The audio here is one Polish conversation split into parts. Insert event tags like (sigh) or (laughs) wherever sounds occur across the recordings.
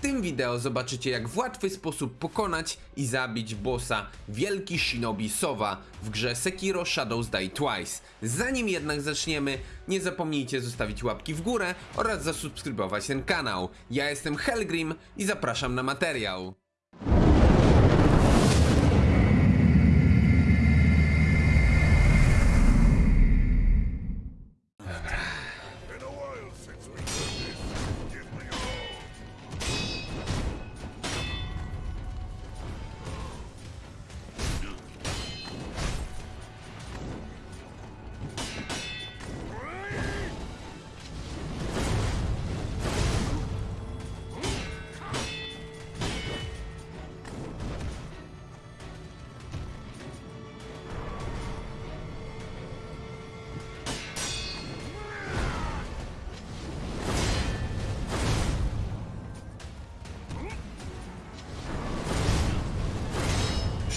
tym wideo zobaczycie jak w łatwy sposób pokonać i zabić bossa Wielki Shinobi Sowa w grze Sekiro Shadows Die Twice. Zanim jednak zaczniemy, nie zapomnijcie zostawić łapki w górę oraz zasubskrybować ten kanał. Ja jestem Helgrim i zapraszam na materiał.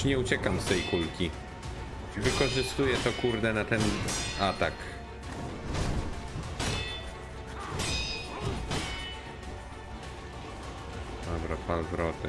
Już nie uciekam z tej kulki. Wykorzystuję to kurde na ten atak. Dobra, pal wroty.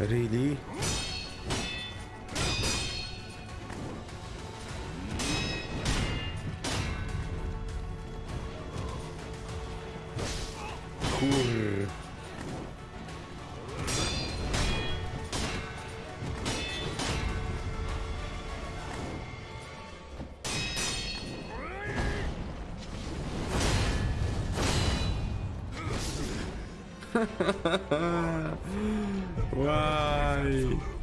Really? (laughs) Why?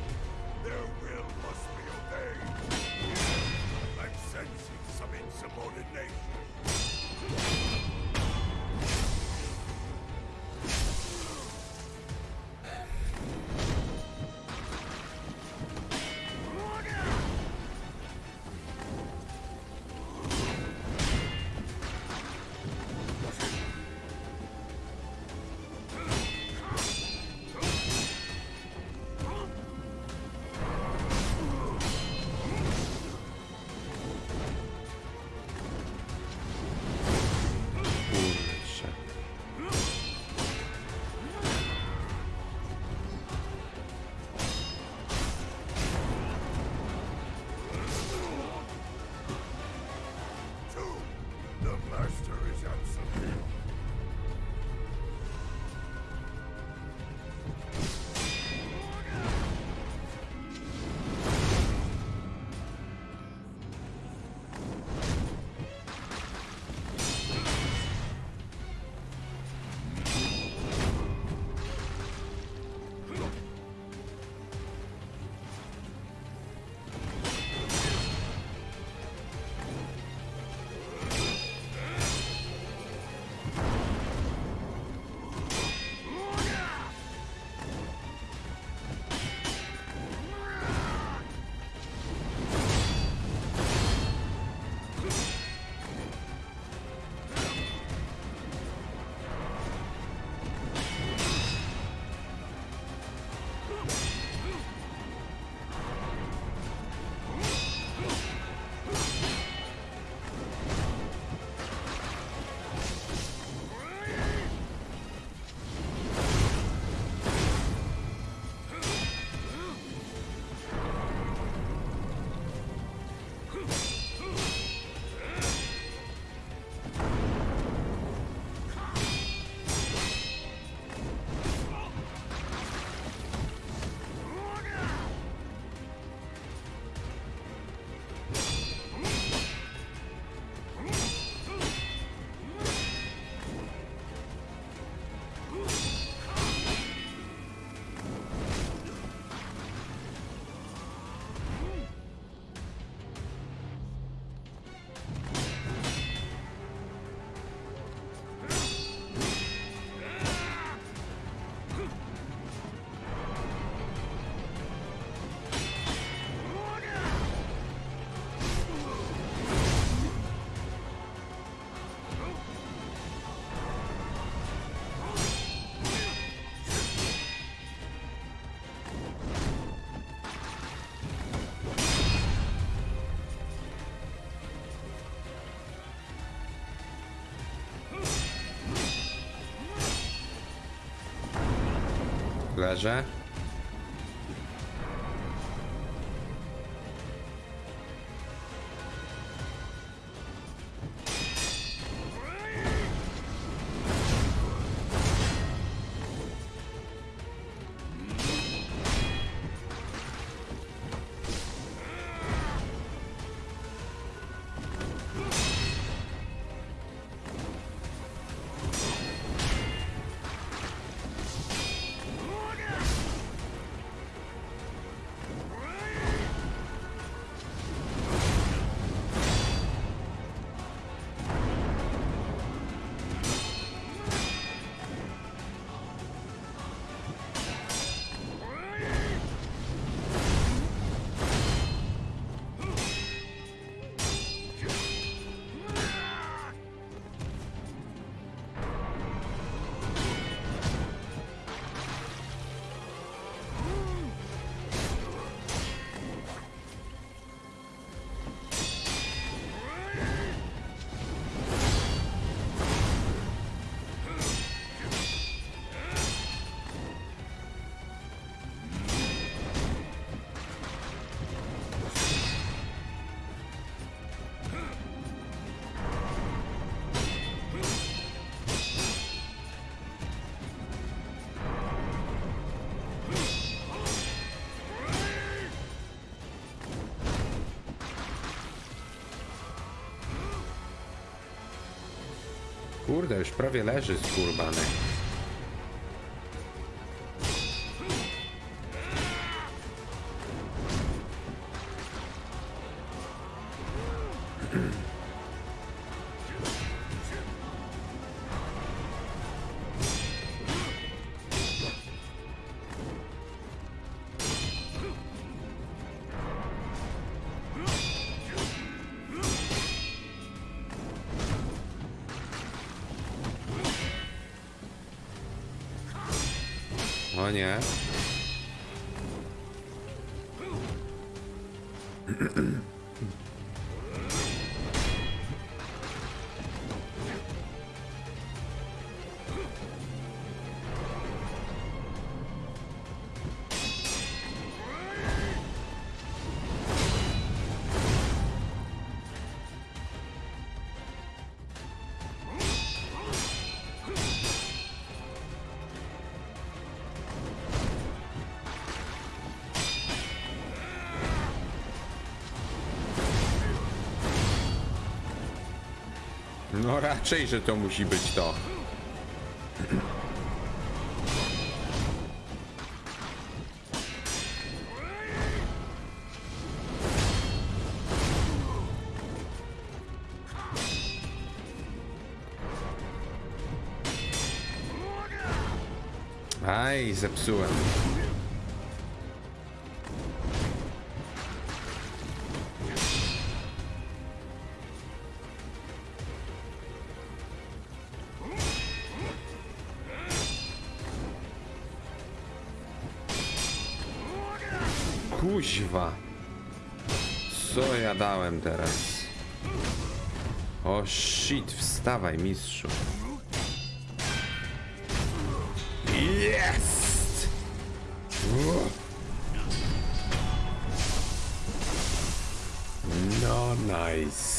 гаража. Kurde, już prawie leży skurbany. O No raczej, że to musi być to. Aj, zepsułem. Kuźwa. Co ja dałem teraz? O shit, wstawaj mistrzu. Jest! No nice.